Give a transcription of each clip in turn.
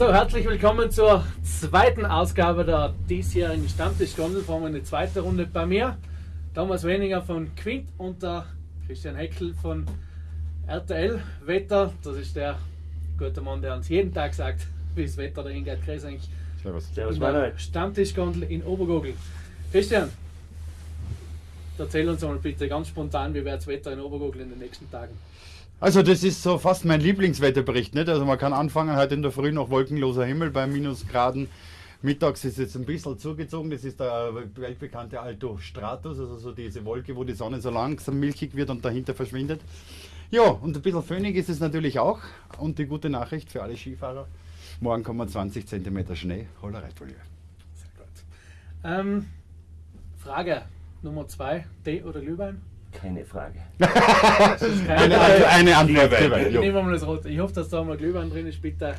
So, herzlich willkommen zur zweiten Ausgabe der diesjährigen Stammtisch-Gondel. Vor eine zweite Runde bei mir. Thomas Weninger von Quint und der Christian Heckel von RTL Wetter. Das ist der gute Mann, der uns jeden Tag sagt, wie das Wetter der Ingrid Kreis eigentlich Servus. Servus in Stammtischgondel in Obergogel. Christian, erzähl uns mal bitte ganz spontan, wie wird das Wetter in Obergogel in den nächsten Tagen? Also das ist so fast mein Lieblingswetterbericht. Nicht? Also man kann anfangen, heute in der Früh noch wolkenloser Himmel bei Minusgraden. Mittags ist es ein bisschen zugezogen, das ist der weltbekannte Alto Stratus, also so diese Wolke, wo die Sonne so langsam milchig wird und dahinter verschwindet. Ja, und ein bisschen föhnig ist es natürlich auch. Und die gute Nachricht für alle Skifahrer, morgen kommen 20 cm Schnee, holler Reitfolie. Sehr gut. Ähm, Frage Nummer zwei, Tee oder Glühwein? Keine Frage. eine, eine Antwort. Nehmen wir mal das Rote. Ich hoffe, dass da mal Glühwein drin ist. Bitte,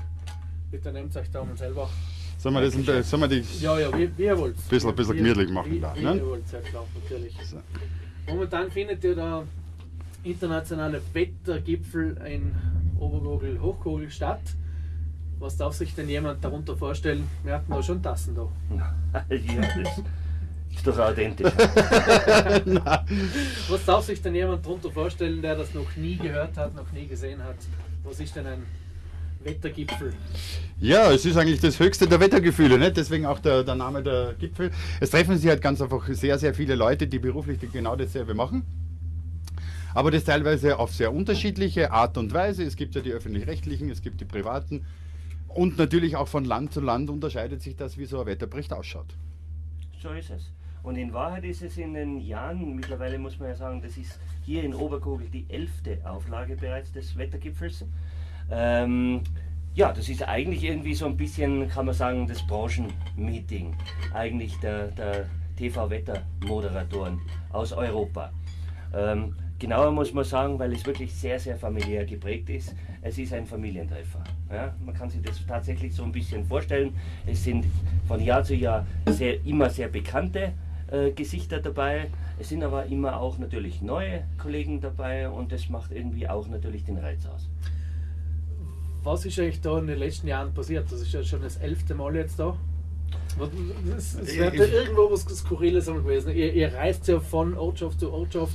bitte nehmt euch da mal selber. Sollen wir, das ein, sollen wir die ja, ja, wie, wie ihr wollt. Ein bisschen, bisschen gemütlich machen. Wie, da, wie ne? ihr wollt, sehr klar, natürlich. So. Momentan findet ja der internationale Wettergipfel in Obergogel, Hochkogel statt. Was darf sich denn jemand darunter vorstellen? Wir hatten da schon Tassen da. ja, das ist doch authentisch. Was darf sich denn jemand darunter vorstellen, der das noch nie gehört hat, noch nie gesehen hat? Was ist denn ein Wettergipfel? Ja, es ist eigentlich das höchste der Wettergefühle, nicht? deswegen auch der, der Name der Gipfel. Es treffen sich halt ganz einfach sehr, sehr viele Leute, die beruflich genau dasselbe machen. Aber das teilweise auf sehr unterschiedliche Art und Weise. Es gibt ja die öffentlich-rechtlichen, es gibt die privaten. Und natürlich auch von Land zu Land unterscheidet sich das, wie so ein Wetterbericht ausschaut. So ist es. Und in Wahrheit ist es in den Jahren, mittlerweile muss man ja sagen, das ist hier in Oberkogel die elfte Auflage bereits des Wettergipfels. Ähm, ja, das ist eigentlich irgendwie so ein bisschen, kann man sagen, das Branchenmeeting eigentlich der, der TV-Wettermoderatoren aus Europa. Ähm, genauer muss man sagen, weil es wirklich sehr, sehr familiär geprägt ist, es ist ein Familientreffer. Ja, man kann sich das tatsächlich so ein bisschen vorstellen. Es sind von Jahr zu Jahr sehr, immer sehr bekannte äh, Gesichter dabei. Es sind aber immer auch natürlich neue Kollegen dabei und das macht irgendwie auch natürlich den Reiz aus. Was ist eigentlich da in den letzten Jahren passiert? Das ist ja schon das elfte Mal jetzt da. Es, es wird ja irgendwo was Skurriles gewesen. Ihr, ihr reist ja von Ortschaft zu Ortschaft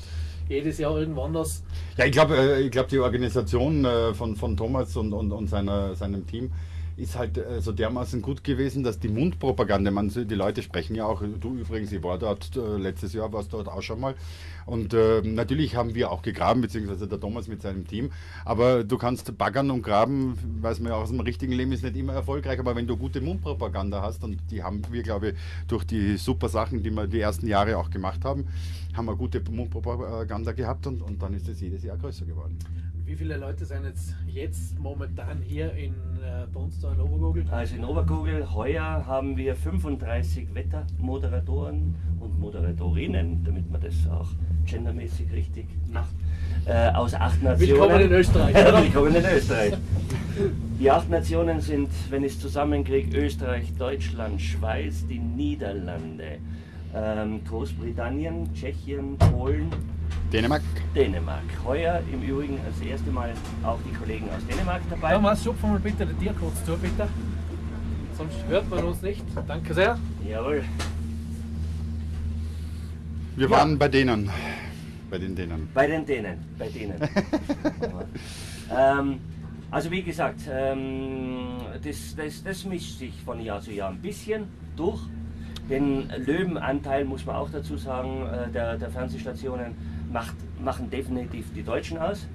jedes Jahr irgendwo anders. Ja, ich glaube, äh, ich glaub, die Organisation äh, von, von Thomas und, und, und seiner, seinem Team ist halt äh, so dermaßen gut gewesen, dass die Mundpropaganda, man, die Leute sprechen ja auch, du übrigens, ich war dort äh, letztes Jahr, warst dort auch schon mal. Und äh, natürlich haben wir auch gegraben, beziehungsweise der Thomas mit seinem Team. Aber du kannst baggern und graben, weiß man ja aus dem richtigen Leben ist nicht immer erfolgreich, aber wenn du gute Mundpropaganda hast, und die haben wir, glaube ich, durch die super Sachen, die wir die ersten Jahre auch gemacht haben, haben wir gute Mundpropaganda gehabt und, und dann ist es jedes Jahr größer geworden. Wie viele Leute sind jetzt, jetzt momentan hier in, äh, da in Obergogel? Also in Obergogel heuer haben wir 35 Wettermoderatoren und Moderatorinnen, damit man das auch gendermäßig richtig macht, äh, aus acht Nationen. Willkommen in Österreich. Willkommen in Österreich. Die acht Nationen sind, wenn ich es zusammenkriege, Österreich, Deutschland, Schweiz, die Niederlande, ähm, Großbritannien, Tschechien, Polen, Dänemark. Dänemark. Heuer im Übrigen das erste Mal auch die Kollegen aus Dänemark dabei. Thomas, schupfen mal bitte den Tier kurz zu, bitte. Sonst hört man uns nicht. Danke sehr. Jawohl. Wir Ja. waren bei denen. Bei den Dänen. Bei den Dänen, bei denen. ähm, also wie gesagt, ähm, das, das, das mischt sich von Jahr zu Jahr ein bisschen durch. Den Löwenanteil muss man auch dazu sagen, äh, der, der Fernsehstationen macht, machen definitiv die Deutschen aus.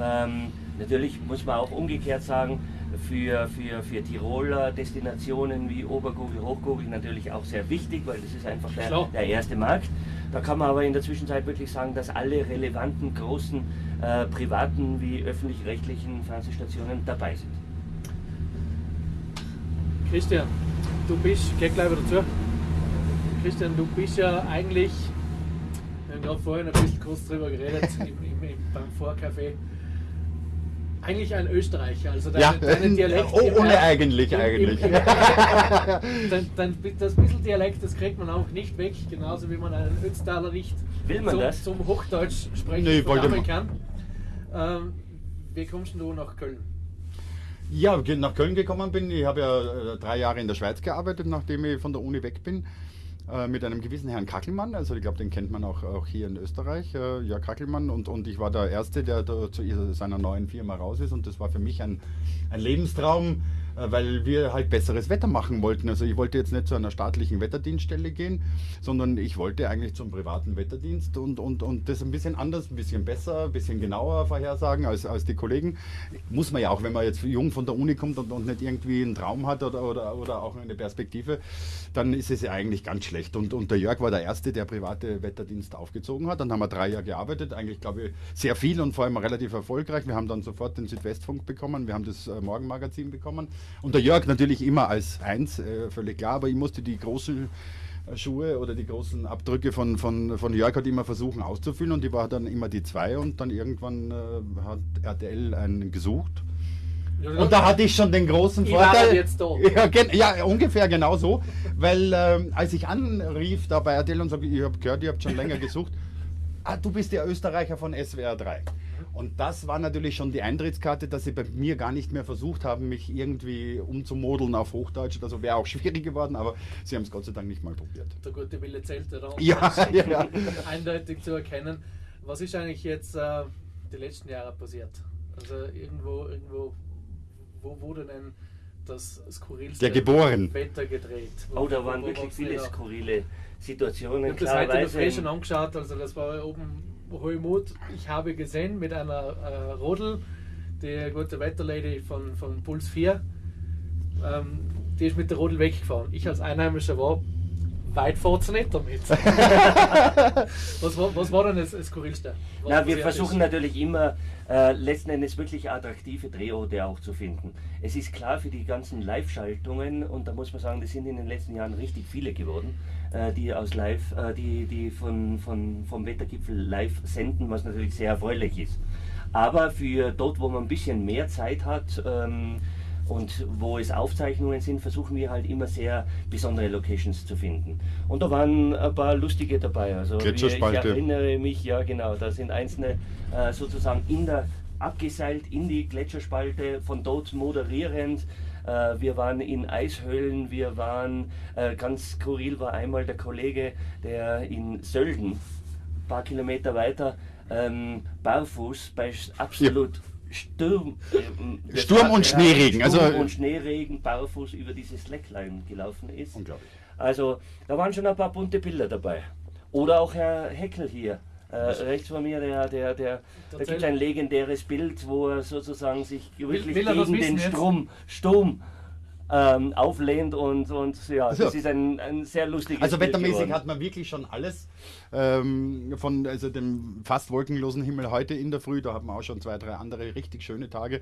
Ähm, natürlich muss man auch umgekehrt sagen, für, für, für Tiroler Destinationen wie Obergurgel, Hochgurgel natürlich auch sehr wichtig, weil das ist einfach der, der erste Markt. Da kann man aber in der Zwischenzeit wirklich sagen, dass alle relevanten großen äh, privaten wie öffentlich-rechtlichen Fernsehstationen dabei sind. Christian, du bist, geh gleich wieder zu. Christian, du bist ja eigentlich, haben gerade vorhin ein bisschen kurz drüber geredet, im, im, im, beim Vorcafé, eigentlich ein Österreicher. Also deine, Ja, deine Dialekt. oh, ohne eigentlich, im- eigentlich. Im, dein, dein, das bisschen Dialekt, das kriegt man auch nicht weg, genauso wie man einen Ötztaler nicht Will man zum, das? zum Hochdeutsch sprechen Nee, wollte verdammen man. kann. Ähm, wie kommst du nach Köln? Ja, nach Köln gekommen bin. Ich habe ja äh, drei Jahre in der Schweiz gearbeitet, nachdem ich von der Uni weg bin. Äh, Mit einem gewissen Herrn Kackelmann, also ich glaube, den kennt man auch, auch hier in Österreich, äh, ja Kackelmann. Und, und ich war der Erste, der zu seiner neuen Firma raus ist. Und das war für mich ein, ein Lebenstraum, äh, weil wir halt besseres Wetter machen wollten. Also ich wollte jetzt nicht zu einer staatlichen Wetterdienststelle gehen, sondern ich wollte eigentlich zum privaten Wetterdienst und, und, und das ein bisschen anders, ein bisschen besser, ein bisschen genauer vorhersagen als, als die Kollegen. Muss man ja auch, wenn man jetzt jung von der Uni kommt und, und nicht irgendwie einen Traum hat oder, oder, oder auch eine Perspektive, dann ist es ja eigentlich ganz schlecht. Und, und der Jörg war der Erste, der private Wetterdienst aufgezogen hat. Dann haben wir drei Jahre gearbeitet, eigentlich glaube ich sehr viel und vor allem relativ erfolgreich. Wir haben dann sofort den Südwestfunk bekommen, wir haben das äh, Morgenmagazin bekommen. Und der Jörg natürlich immer als eins, äh, völlig klar, aber ich musste die großen äh, Schuhe oder die großen Abdrücke von, von, von Jörg hat immer versuchen auszufüllen und die war dann immer die zwei und dann irgendwann hat RTL einen gesucht. Und da hatte ich schon den großen Ich war Vorteil. halt jetzt da. Ja, gen ja, ungefähr genau so. Weil ähm, als ich anrief da bei RTL und sage, ich habe gehört, ihr habt schon länger gesucht, ah, du bist der Österreicher von SWR 3. Und das war natürlich schon die Eintrittskarte, dass sie bei mir gar nicht mehr versucht haben, mich irgendwie umzumodeln auf Hochdeutsch. Also wäre auch schwierig geworden, aber sie haben es Gott sei Dank nicht mal probiert. Der gute Wille zählt, oder? Ja, ja, ja. Eindeutig zu erkennen. Was ist eigentlich jetzt äh, die letzten Jahre passiert? Also irgendwo, irgendwo, wo wurde denn das skurrilste Der geboren. Wetter gedreht? Wo- Oh, da wo- waren wo wirklich war's viele wieder? skurrile Ich Situationen. habe das heute in der Früh Klarerweise. schon angeschaut, also das war oben Hohemut. Ich habe gesehen mit einer äh, Rodel, die gute Wetterlady von, von Puls 4, ähm, die ist mit der Rodel weggefahren. Ich als Einheimischer war weit fort nicht damit. was, war, was war denn das, das Skurrilste? Was Na, wir versuchen natürlich immer äh, letzten Endes wirklich attraktive Drehorte auch zu finden. Es ist klar für die ganzen Live-Schaltungen und da muss man sagen, das sind in den letzten Jahren richtig viele geworden, äh, die aus Live, äh, die, die von, von, vom Wettergipfel live senden, was natürlich sehr erfreulich ist. Aber für dort, wo man ein bisschen mehr Zeit hat, ähm, und wo es Aufzeichnungen sind, versuchen wir halt immer sehr besondere Locations zu finden. Und da waren ein paar lustige dabei. Also wir, ich erinnere mich, ja genau, da sind einzelne äh, sozusagen in der, abgeseilt in die Gletscherspalte, von dort moderierend. Äh, wir waren in Eishöhlen, wir waren, äh, ganz skurril war einmal der Kollege, der in Sölden, ein paar Kilometer weiter, ähm, barfuß bei absolut Sturm, das Sturm und ja, Schneeregen, Sturm also- und Schneeregen barfuß über dieses Slackline gelaufen ist. Unglaublich. Also da waren schon ein paar bunte Bilder dabei. Oder auch Herr Heckel hier. Äh, rechts von mir, der, der, der, da gibt es ein legendäres Bild, wo er sozusagen sich wirklich will gegen den? Strom, Sturm ähm, auflehnt und, und ja, Also- das ist ein, ein sehr lustiges Also wettermäßig geworden. hat man wirklich schon alles. Ähm, von also dem fast wolkenlosen Himmel heute in der Früh, da hat man auch schon zwei, drei andere richtig schöne Tage.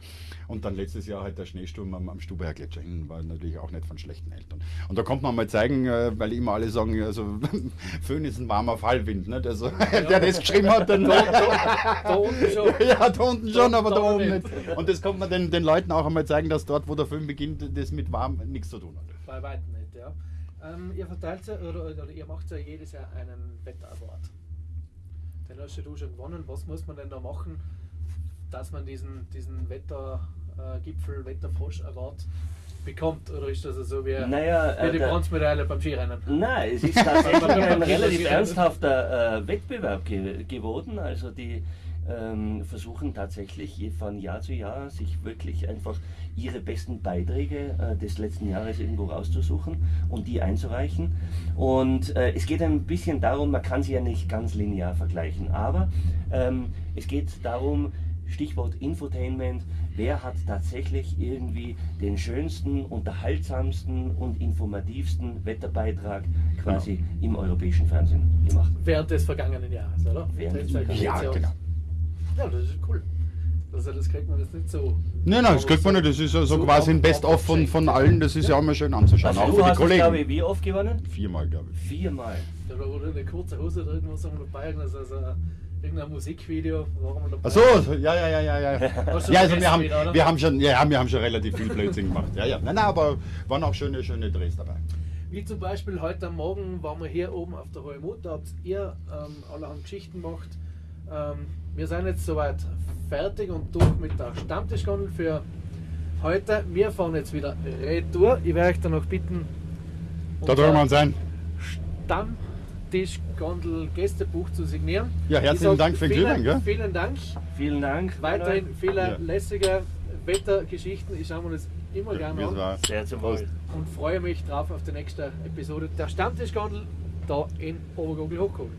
Und dann letztes Jahr halt der Schneesturm am, am Stubaer Gletscher hin, war natürlich auch nicht von schlechten Eltern. Und da kommt man mal zeigen, äh, weil immer alle sagen, also Föhn ist ein warmer Fallwind. Nicht? Also, der das geschrieben hat, dann Da unten schon. ja, da unten schon, Da- aber da, da oben nicht. nicht. Und das kommt man den, den Leuten auch einmal zeigen, dass dort, wo der Föhn beginnt, das mit warm nichts zu tun hat. Bei weitem nicht, ja. Ähm, ihr verteilt ja, oder, oder ihr macht ja jedes Jahr einen Wetter-Award. Den hast ja du schon gewonnen. Was muss man denn da machen, dass man diesen, diesen Wettergipfel, Wetterfrosch-Award bekommt? Oder ist das so wie, Naja, wie äh, die Bronzemedaille beim Skirennen? Nein, es ist tatsächlich ein relativ ernsthafter äh, Wettbewerb ge geworden. Also die ähm, versuchen tatsächlich je- von Jahr zu Jahr sich wirklich einfach ihre besten Beiträge äh, des letzten Jahres irgendwo rauszusuchen und die einzureichen. Und äh, es geht ein bisschen darum, man kann sie ja nicht ganz linear vergleichen, aber ähm, es geht darum, Stichwort Infotainment, wer hat tatsächlich irgendwie den schönsten, unterhaltsamsten und informativsten Wetterbeitrag quasi im europäischen Fernsehen gemacht. Während des vergangenen Jahres, oder? Während des vergangenen jetzt Ja, aus. genau. Ja, das ist cool. Also das kriegt man jetzt nicht so. Nein, nein, das kriegt man nicht. Das ist ja so So quasi ein Best-of von, von allen. Das ist ja auch mal schön anzuschauen. Also auch du für die hast, es, glaube Kollegen. ich, wie oft gewonnen? Viermal, glaube ich. Viermal. Da wurde eine kurze Hose drin, was haben wir dabei? Also, also irgendein Musikvideo, warum wir dabei? Ach so, ja, ja, ja, ja, ja. Ja, also wir haben, wieder, wir haben schon, ja, wir haben schon relativ viel Blödsinn gemacht. Ja, ja. Nein, nein, aber waren auch schöne, schöne Drehs dabei. Wie zum Beispiel heute am Morgen waren wir hier oben auf der Hohe Mut, da habt ihr ähm, allerhand Geschichten gemacht. Ähm, wir sind jetzt soweit fertig und durch mit der Stammtischgondel für heute. Wir fahren jetzt wieder retour. Ich werde euch dann noch bitten, Da drüben wir uns ein. Stammtisch-Gondel Gästebuch zu signieren. Ja, herzlichen sag Dank für den vielen, Glühwein, gell? Vielen Dank. Vielen Dank. Weiterhin viele Ja. lässige Wettergeschichten. Ich schaue mir das immer gerne an war Sehr zum. Wohl. und freue mich drauf auf die nächste Episode der Stammtisch-Gondel da in Obergogel Hochkogel.